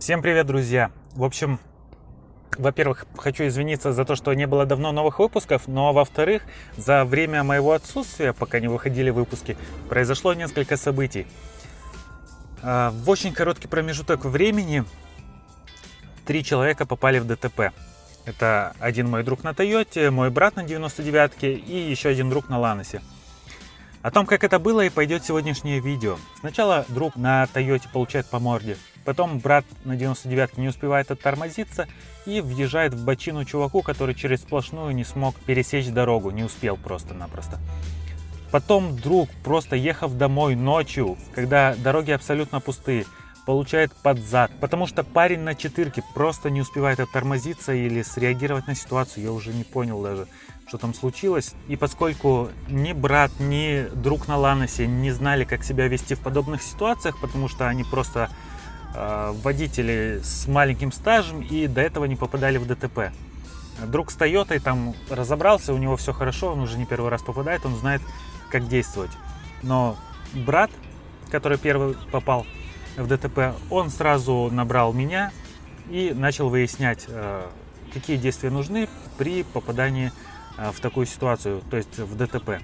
Всем привет, друзья! В общем, во-первых, хочу извиниться за то, что не было давно новых выпусков, но во-вторых, за время моего отсутствия, пока не выходили выпуски, произошло несколько событий. А, в очень короткий промежуток времени три человека попали в ДТП. Это один мой друг на Тойоте, мой брат на 99-ке и еще один друг на Ланосе. О том, как это было, и пойдет сегодняшнее видео. Сначала друг на Тойоте получает по морде, потом брат на 99 не успевает оттормозиться и въезжает в бочину чуваку, который через сплошную не смог пересечь дорогу, не успел просто-напросто. Потом друг, просто ехав домой ночью, когда дороги абсолютно пустые, получает под зад, потому что парень на четырке просто не успевает оттормозиться или среагировать на ситуацию, я уже не понял даже что там случилось. И поскольку ни брат, ни друг на Ланосе не знали, как себя вести в подобных ситуациях, потому что они просто водители с маленьким стажем и до этого не попадали в ДТП. Друг с Тойотой там разобрался, у него все хорошо, он уже не первый раз попадает, он знает, как действовать. Но брат, который первый попал в ДТП, он сразу набрал меня и начал выяснять, э, какие действия нужны при попадании Э, в такую ситуацию, то есть в ДТП.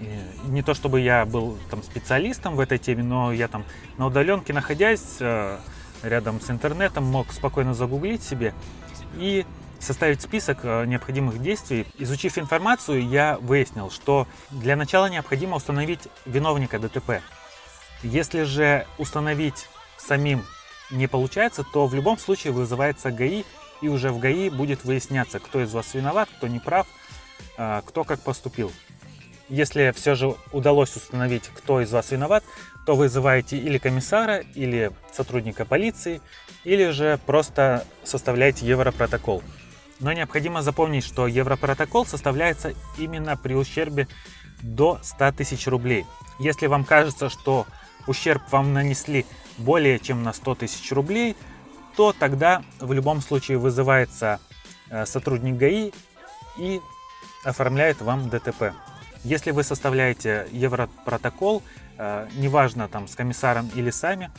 И не то чтобы я был там специалистом в этой теме, но я там на удаленке находясь э, рядом с интернетом мог спокойно загуглить себе и составить список э, необходимых действий. Изучив информацию, я выяснил, что для начала необходимо установить виновника ДТП. Если же установить самим не получается, то в любом случае вызывается ГАИ и уже в ГАИ будет выясняться, кто из вас виноват, кто не прав, кто как поступил. Если все же удалось установить, кто из вас виноват, то вызываете или комиссара, или сотрудника полиции, или же просто составляете европротокол. Но необходимо запомнить, что европротокол составляется именно при ущербе до 100 тысяч рублей. Если вам кажется, что ущерб вам нанесли более чем на 100 тысяч рублей – то тогда в любом случае вызывается э, сотрудник ГАИ и оформляет вам ДТП. Если вы составляете европротокол, э, неважно там с комиссаром или сами,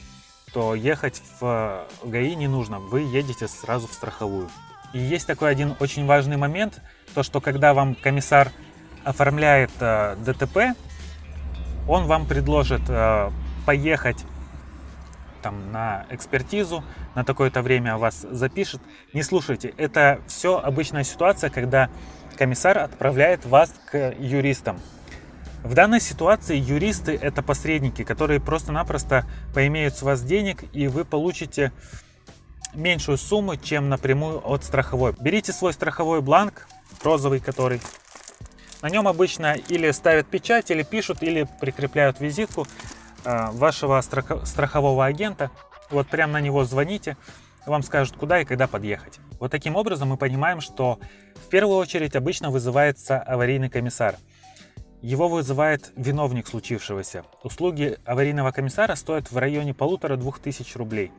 то ехать в ГАИ не нужно, вы едете сразу в страховую. И есть такой один очень важный момент, то что когда вам комиссар оформляет э, ДТП, он вам предложит поехать там на экспертизу, на такое-то время вас запишет. Не слушайте, это все обычная ситуация, когда комиссар отправляет вас к юристам. В данной ситуации юристы это посредники, которые просто-напросто поимеют с вас денег и вы получите меньшую сумму, чем напрямую от страховой. Берите свой страховой бланк, розовый который. На нем обычно или ставят печать, или пишут, или прикрепляют визитку. Э, вашего страхового агента, вот прямо на него звоните, вам скажут, куда и когда подъехать. Вот таким образом мы понимаем, что в первую очередь обычно вызывается аварийный комиссар. Его вызывает виновник случившегося. Услуги аварийного комиссара стоят в районе полутора-двух тысяч рублей.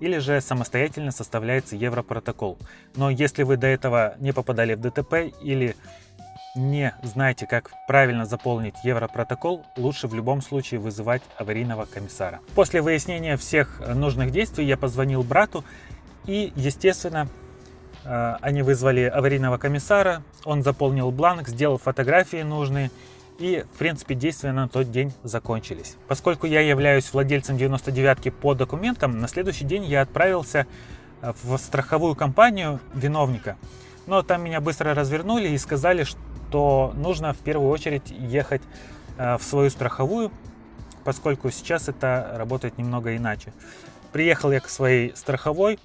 Или же самостоятельно составляется европротокол. Но если вы до этого не попадали в ДТП или не знаете, как правильно заполнить европротокол, лучше в любом случае вызывать аварийного комиссара. После выяснения всех нужных действий я позвонил брату и, естественно, э, они вызвали аварийного комиссара, он заполнил бланк, сделал фотографии нужные, и, в принципе, действия на тот день закончились. Поскольку я являюсь владельцем 99-ки по документам, на следующий день я отправился э, в страховую компанию виновника. Но там меня быстро развернули и сказали, что то нужно в первую очередь ехать э, в свою страховую, поскольку сейчас это работает немного иначе. Приехал я к своей страховой,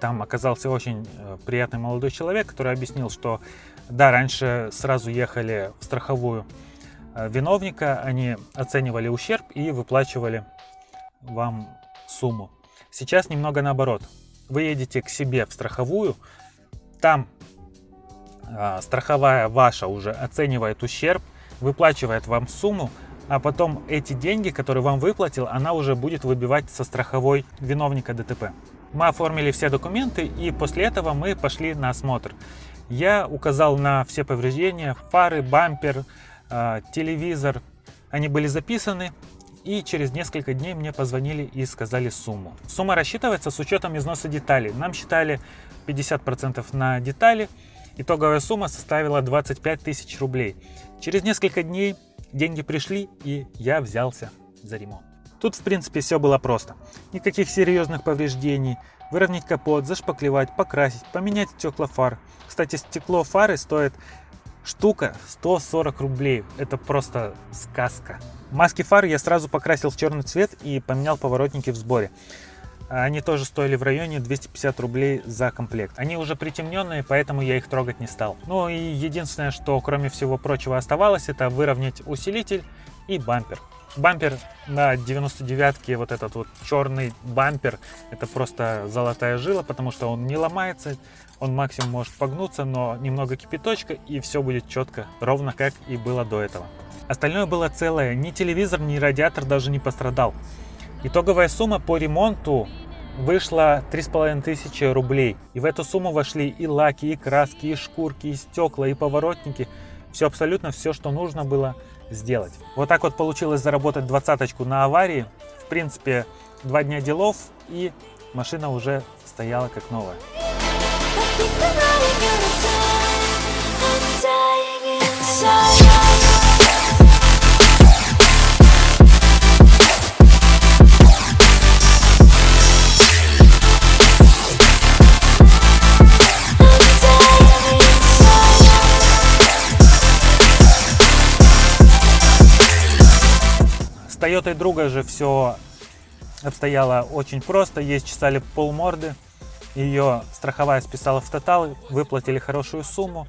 там оказался очень э, приятный молодой человек, который объяснил, что да, раньше сразу ехали в страховую э, виновника, они оценивали ущерб и выплачивали вам сумму. Сейчас немного наоборот. Вы едете к себе в страховую, там страховая ваша уже оценивает ущерб, выплачивает вам сумму, а потом эти деньги, которые вам выплатил, она уже будет выбивать со страховой виновника ДТП. Мы оформили все документы и после этого мы пошли на осмотр. Я указал на все повреждения, фары, бампер, а, телевизор. Они были записаны И через несколько дней мне позвонили и сказали сумму. Сумма рассчитывается с учетом износа деталей. Нам считали 50% на детали. Итоговая сумма составила 25 тысяч рублей. Через несколько дней деньги пришли и я взялся за ремонт. Тут в принципе все было просто. Никаких серьезных повреждений. Выровнять капот, зашпаклевать, покрасить, поменять стекла фар. Кстати, стекло фары стоит штука 140 рублей. Это просто сказка. Маски фар я сразу покрасил в черный цвет и поменял поворотники в сборе. Они тоже стоили в районе 250 рублей за комплект. Они уже притемненные, поэтому я их трогать не стал. Ну и единственное, что кроме всего прочего оставалось, это выровнять усилитель и бампер. Бампер на 99-ке, вот этот вот черный бампер, это просто золотая жила, потому что он не ломается, он максимум может погнуться, но немного кипяточка и все будет четко, ровно как и было до этого. Остальное было целое, ни телевизор, ни радиатор даже не пострадал. Итоговая сумма по ремонту вышла 3500 рублей. И в эту сумму вошли и лаки, и краски, и шкурки, и стекла, и поворотники. Все абсолютно все, что нужно было сделать. Вот так вот получилось заработать двадцаточку на аварии. В принципе, два дня делов и машина уже стояла как новая. Тойотой друга же все обстояло очень просто. Есть чесали полморды. Ее страховая списала в тотал, выплатили хорошую сумму.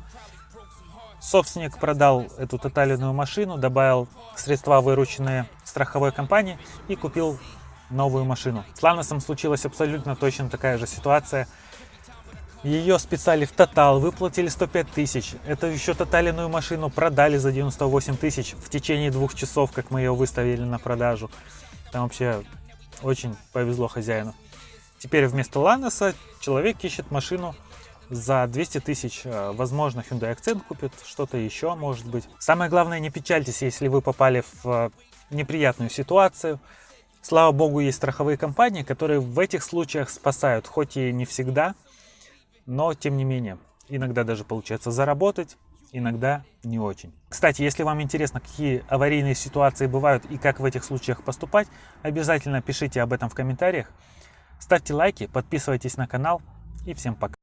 Собственник продал эту тотальную машину, добавил средства, вырученные страховой компанией и купил новую машину. С Ланосом случилась абсолютно точно такая же ситуация. Ее списали в тотал, выплатили 105 тысяч. Эту еще тотальную машину продали за 98 тысяч в течение двух часов, как мы ее выставили на продажу. Там вообще очень повезло хозяину. Теперь вместо Ланоса человек ищет машину за 200 тысяч. Э, возможно, Hyundai Accent купит, что-то еще может быть. Самое главное, не печальтесь, если вы попали в э, неприятную ситуацию. Слава богу, есть страховые компании, которые в этих случаях спасают, хоть и не всегда, но тем не менее. Иногда даже получается заработать, иногда не очень. Кстати, если вам интересно, какие аварийные ситуации бывают и как в этих случаях поступать, обязательно пишите об этом в комментариях. Ставьте лайки, подписывайтесь на канал и всем пока.